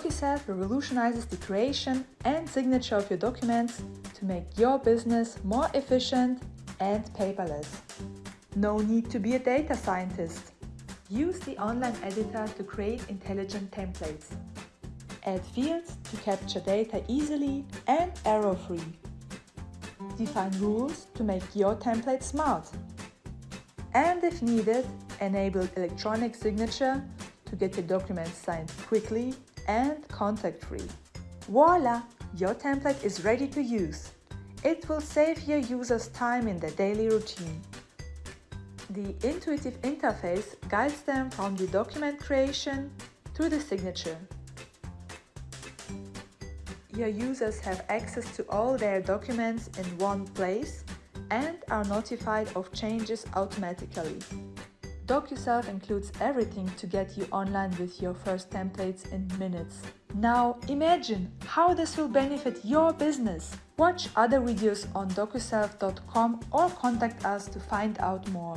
DocuSelf revolutionizes the creation and signature of your documents to make your business more efficient and paperless. No need to be a data scientist. Use the online editor to create intelligent templates. Add fields to capture data easily and error-free. Define rules to make your template smart. And if needed, enable electronic signature to get your documents signed quickly and contact-free. Voila! Your template is ready to use. It will save your users time in their daily routine. The intuitive interface guides them from the document creation to the signature. Your users have access to all their documents in one place and are notified of changes automatically. DocuSelf includes everything to get you online with your first templates in minutes. Now imagine how this will benefit your business. Watch other videos on docuself.com or contact us to find out more.